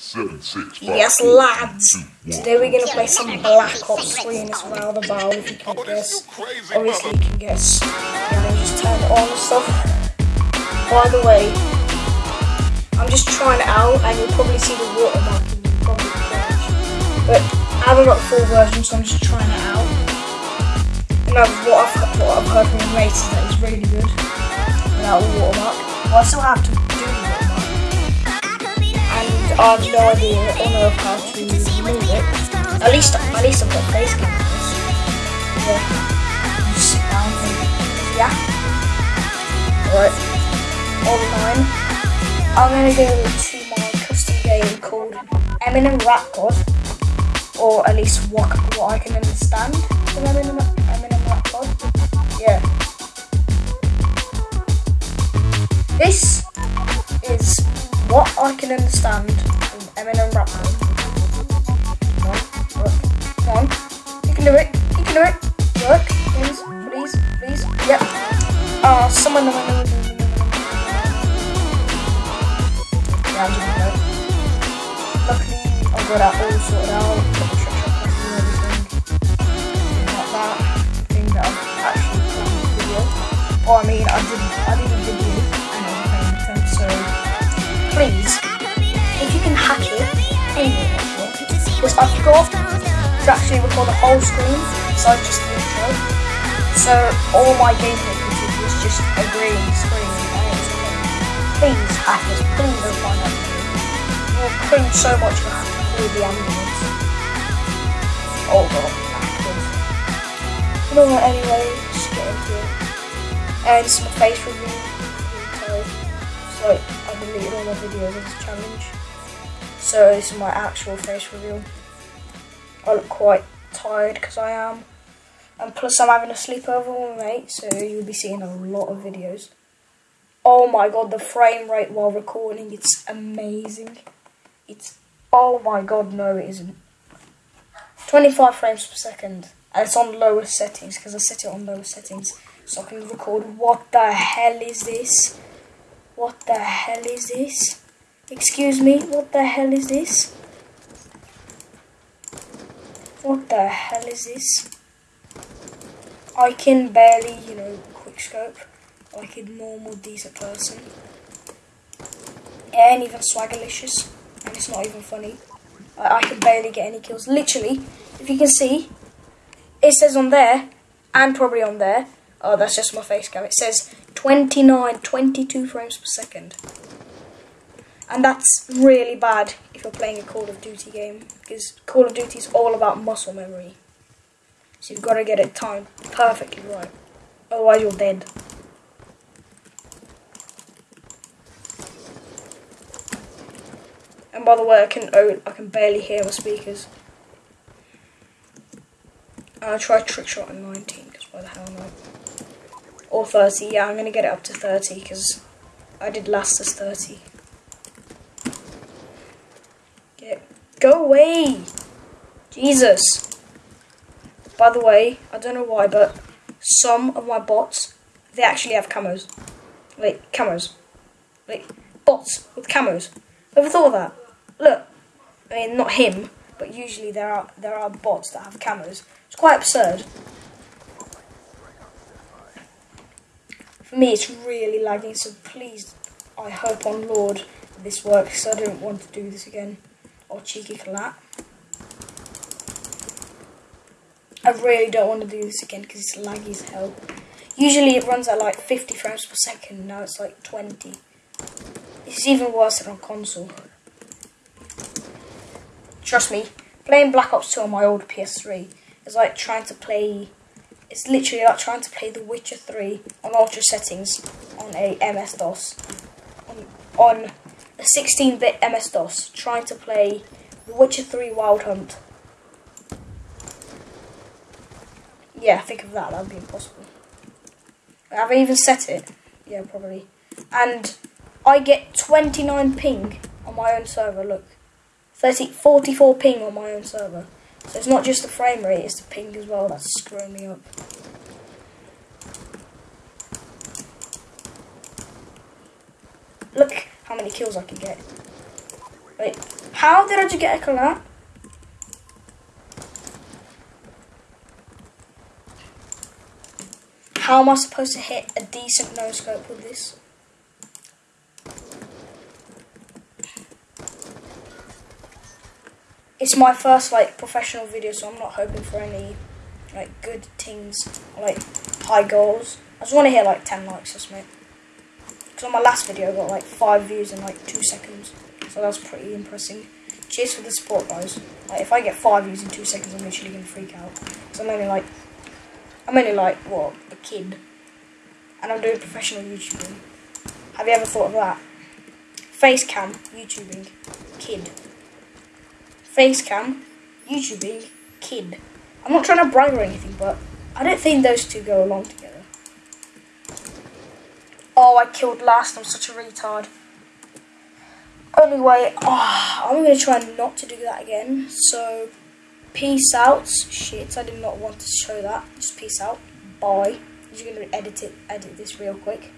Seven, six, five, Yes, four, lads. three, two, one. Today we're gonna play some Black Ops 3 and it's around the bow if you can guess. Obviously you can guess. And then just turn it on and stuff. By the way, I'm just trying it out and you'll probably see the watermark and you'll probably cringe. But I haven't got the full version so I'm just trying it out. And uh, what I've, what I've heard from my mates is that it's really good without the watermark. Well I still have to do the watermark and I have no idea or know how to remove it. At least, at least I've got face cam. Yeah. Sit down yeah. Right. Online. I'm gonna go to my custom game called Eminem Rap God, or at least what what I can understand from Eminem Eminem Rap God. Yeah. This is I can understand from Eminem rap. Come on, work. Come on. You can do it. You can do it. Work. Please, please, please. Yep. Ah, uh, someone. No, no, no. Yeah, I'm doing it. Luckily, I got that all sorted out. Got the everything. Like that. Thing that I've actually planned this video. Or I mean, I did. I did a video please, if you can hack it, because I forgot to actually record the whole screen besides just the intro. So all my gameplay footage was just a green screen. and it. Please, please don't find video. You'll cringe so much for all the ambulance. Oh god, hackers. You anyway, just get into it. And it's my face reveal. So, so I deleted all my videos of this challenge. So this is my actual face reveal. I look quite tired because I am. And plus I'm having a sleepover with my mate, so you'll be seeing a lot of videos. Oh my god, the frame rate while recording, it's amazing. It's, oh my god, no it isn't. 25 frames per second. And it's on lowest settings, because I set it on lowest settings. So I can record, what the hell is this? What the hell is this? Excuse me, what the hell is this? What the hell is this? I can barely, you know, quickscope like a normal decent person. And even swaggerlicious, and it's not even funny. I, I can barely get any kills. Literally, if you can see, it says on there, and probably on there, oh that's just my face cam, it says 29, 22 frames per second. And that's really bad if you're playing a Call of Duty game, because Call of Duty is all about muscle memory. So you've got to get it timed perfectly right, otherwise you're dead. And by the way, I can oh, I can barely hear my speakers. I'll try trick shot in 19, because why the hell not? Or 30, yeah, I'm going to get it up to 30, because I did last as 30. Get, go away! Jesus! By the way, I don't know why, but some of my bots, they actually have camos. Like, camos. Like, bots with camos. Ever thought of that? Look, I mean, not him, but usually there are there are bots that have camos. It's quite absurd. For me, it's really lagging, so please, I hope on Lord this works, I don't want to do this again. Or cheeky collat. I really don't want to do this again because it's laggy as hell. Usually it runs at like 50 frames per second, now it's like 20. It's even worse than on console. Trust me, playing Black Ops 2 on my old PS3 is like trying to play. It's literally like trying to play The Witcher 3 on ultra settings on a MS DOS. On, on a 16 bit MS DOS, trying to play The Witcher 3 Wild Hunt. Yeah, think of that, that would be impossible. Have I even set it? Yeah, probably. And I get 29 ping on my own server, look. 30, 44 ping on my own server. It's not just the frame rate, it's the ping as well that's screwing me up. Look how many kills I can get. Wait, how did I just get a collat? How am I supposed to hit a decent no scope with this? It's my first like professional video, so I'm not hoping for any like good things, like high goals. I just want to hit like 10 likes, just mate. Because on my last video, I got like 5 views in like 2 seconds. So that's pretty impressive. Cheers for the support, guys. Like, if I get 5 views in 2 seconds, I'm literally to freak out. Because I'm only like, I'm only like, what, a kid. And I'm doing professional YouTubing. Have you ever thought of that? Facecam, YouTubing, kid. Facecam, YouTubing, kid. I'm not trying to brag or anything, but I don't think those two go along together. Oh, I killed last. I'm such a retard. Only way. Oh, I'm going to try not to do that again. So, peace out. Shit, I did not want to show that. Just peace out. Bye. Just going to edit it, edit this real quick.